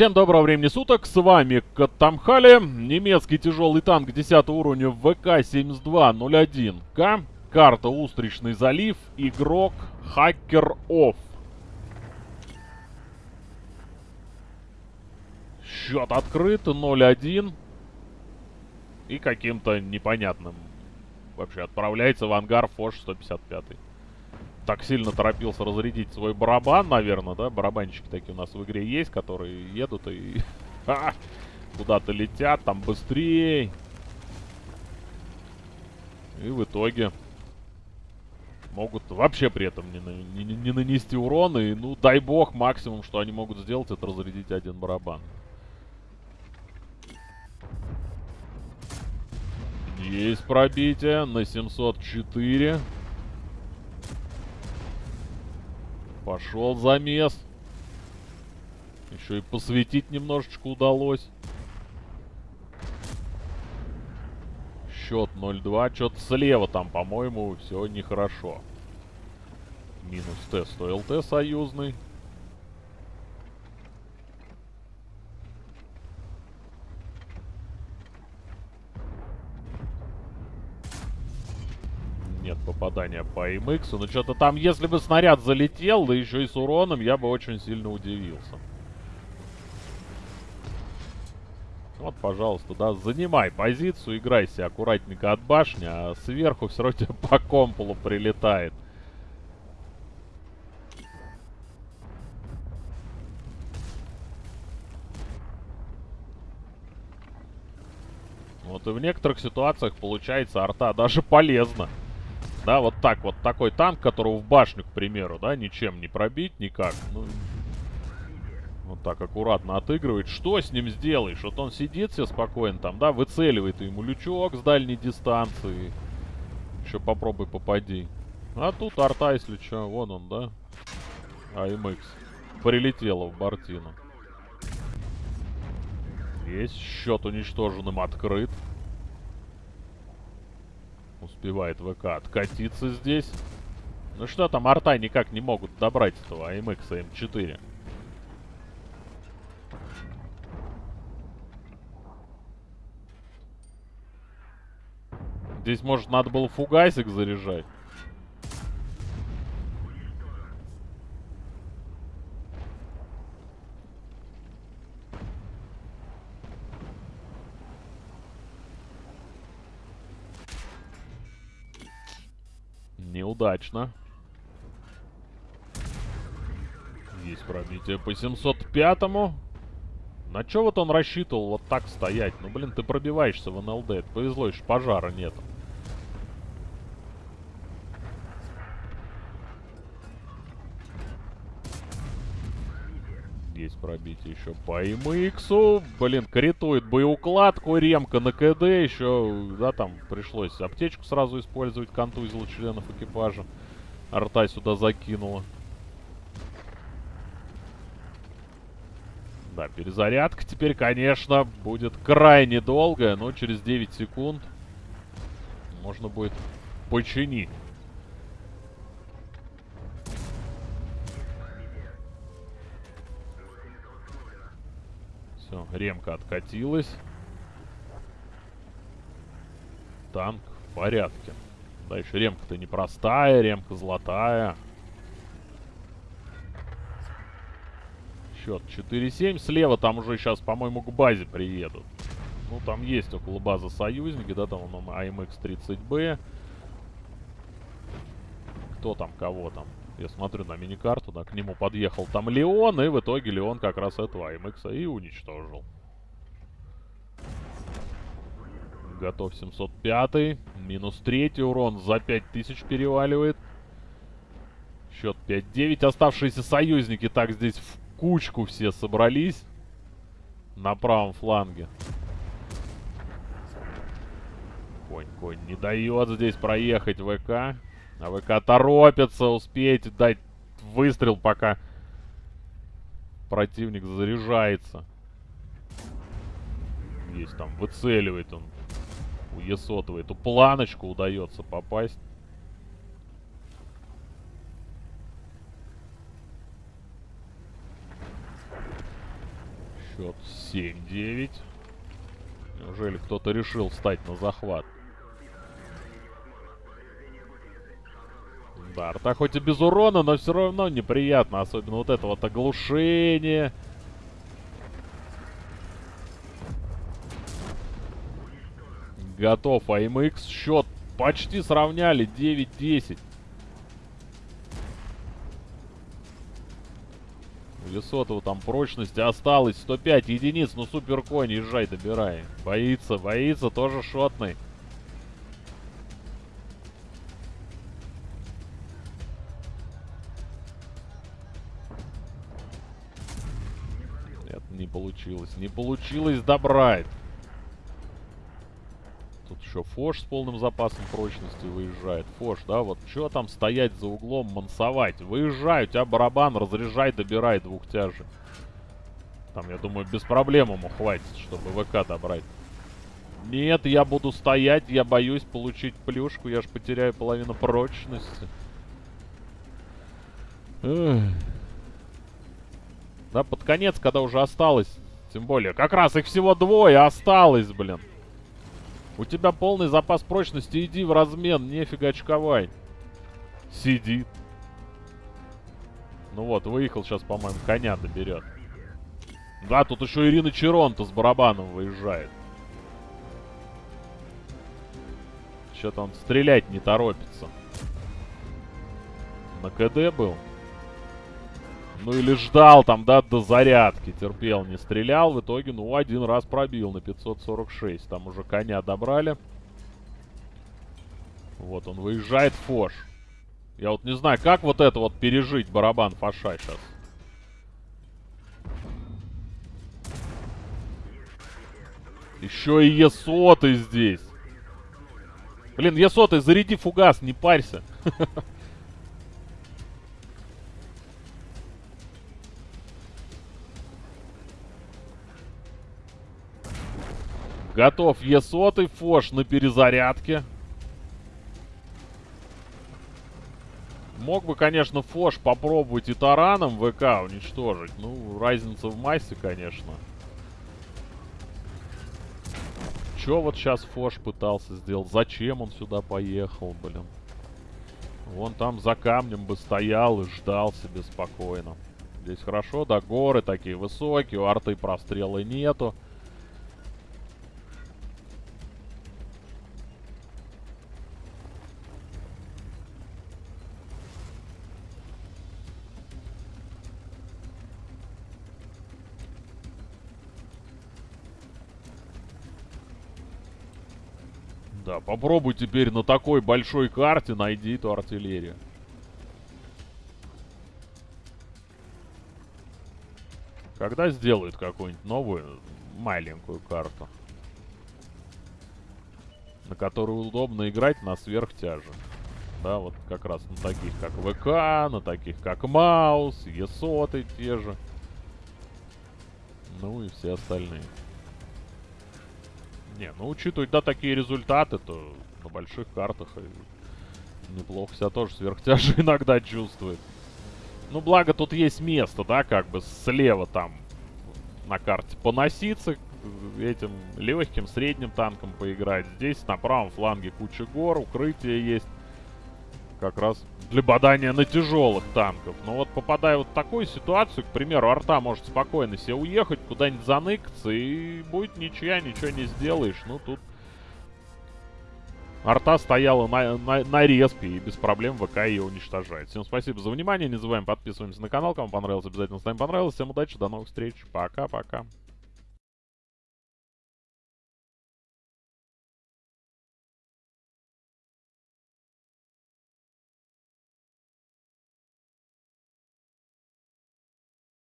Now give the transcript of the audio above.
Всем доброго времени суток, с вами Катамхали, немецкий тяжелый танк 10 уровня ВК-7201К, карта Устричный залив, игрок Хакер Офф. Счет открыт, 0-1. И каким-то непонятным вообще отправляется в ангар Фош 155 так сильно торопился разрядить свой барабан, наверное, да? Барабанщики такие у нас в игре есть, которые едут и куда-то летят, там быстрее. И в итоге могут вообще при этом не, не, не нанести урон. И, ну, дай бог, максимум, что они могут сделать, это разрядить один барабан. Есть пробитие на 704. Пошел замес. Еще и посветить немножечко удалось. Счет 0-2. Что-то слева там, по-моему, все нехорошо. Минус Т. Стоил Т союзный. Попадания по MX. Но что-то там, если бы снаряд залетел, да еще и с уроном, я бы очень сильно удивился. Вот, пожалуйста, да, занимай позицию, играйся аккуратненько от башни, а сверху все равно тебе по комполу прилетает. Вот и в некоторых ситуациях получается арта даже полезна. Да, вот так вот, такой танк, которого в башню, к примеру, да, ничем не пробить никак. Ну, вот так аккуратно отыгрывает. Что с ним сделаешь? Вот он сидит все спокойно там, да, выцеливает ему лючок с дальней дистанции. Еще попробуй попади. А тут арта, если что, вон он, да? АМХ. Прилетела в Бартину. Есть счет уничтоженным открыт. Успевает ВК откатиться здесь. Ну что там, арта никак не могут добрать этого АМХ М4. Здесь, может, надо было фугасик заряжать. Неудачно. Есть пробитие по 705-му. На что вот он рассчитывал вот так стоять? Ну, блин, ты пробиваешься в НЛД. повезло, еще пожара нету. Есть пробитие еще по МХу. Блин, критует боеукладку, ремка на КД. Еще, да, там пришлось аптечку сразу использовать, контузил членов экипажа. Арта сюда закинула. Да, перезарядка теперь, конечно, будет крайне долгая, но через 9 секунд можно будет починить. Все, ремка откатилась. Танк в порядке. Дальше ремка-то непростая, ремка золотая. Счет 4-7. Слева там уже сейчас, по-моему, к базе приедут. Ну, там есть около базы союзники, да, там он АМХ-30Б. Кто там, кого там? Я смотрю на миникарту, да, к нему подъехал там Леон, и в итоге Леон как раз этого АМХ и уничтожил. Готов 705. Минус третий урон за 5000 переваливает. Счет 5-9. Оставшиеся союзники так здесь в кучку все собрались. На правом фланге. Конь, конь не дает здесь проехать ВК. А ВК торопится успеть дать выстрел, пока противник заряжается. Есть там, выцеливает он. У Есотова эту планочку удается попасть. Счет 7-9. Неужели кто-то решил встать на захват? Да, арта хоть и без урона, но все равно неприятно. Особенно вот это вот оглушение. Готов АМХ. Счет почти сравняли. 9-10. У Лесотова там прочности осталось 105 единиц. Ну, супер конь, езжай, добирай. Боится, боится, тоже шотный. Получилось. Не получилось добрать. Тут еще Фош с полным запасом прочности выезжает. Фош, да, вот что там стоять за углом, мансовать? Выезжай, у тебя барабан, разряжай, добирай двухтяжи. Там, я думаю, без проблем ему хватит, чтобы ВК добрать. Нет, я буду стоять, я боюсь получить плюшку, я ж потеряю половину прочности. Эх. Да, под конец, когда уже осталось, тем более, как раз их всего двое осталось, блин. У тебя полный запас прочности, иди в размен, нефига очковать. Сидит. Ну вот, выехал сейчас, по-моему, коня доберет. Да, тут еще Ирина Черонта с барабаном выезжает. Что-то он стрелять не торопится. На КД был? Ну или ждал там, да, до зарядки. Терпел, не стрелял. В итоге, ну, один раз пробил на 546. Там уже коня добрали. Вот, он выезжает Фош. Я вот не знаю, как вот это вот пережить барабан Фоша сейчас. Еще и Есоты здесь. Блин, Есоты, заряди фугас, не парься. Готов Е100, Фош на перезарядке. Мог бы, конечно, Фош попробовать и тараном ВК уничтожить. Ну, разница в массе, конечно. Чё вот сейчас Фош пытался сделать? Зачем он сюда поехал, блин? Вон там за камнем бы стоял и ждал себе спокойно. Здесь хорошо, да, горы такие высокие, у арты прострелы нету. Да, попробуй теперь на такой большой карте найди эту артиллерию. Когда сделают какую-нибудь новую маленькую карту? На которую удобно играть на сверхтяже. Да, вот как раз на таких как ВК, на таких как Маус, Есоты те же. Ну и все остальные. Не, ну учитывая, да, такие результаты, то на больших картах неплохо себя тоже сверхтяжи иногда чувствует. Ну, благо тут есть место, да, как бы слева там на карте поноситься, этим легким, средним танком поиграть. Здесь на правом фланге куча гор, укрытие есть как раз для бадания на тяжелых танков. Но вот попадая вот в такую ситуацию, к примеру, арта может спокойно себе уехать, куда-нибудь заныкаться, и будет ничья, ничего не сделаешь. Ну, тут арта стояла на, на, на респе, и без проблем ВК ее уничтожает. Всем спасибо за внимание, не забываем подписываемся на канал, кому понравилось, обязательно ставим понравилось. Всем удачи, до новых встреч, пока-пока.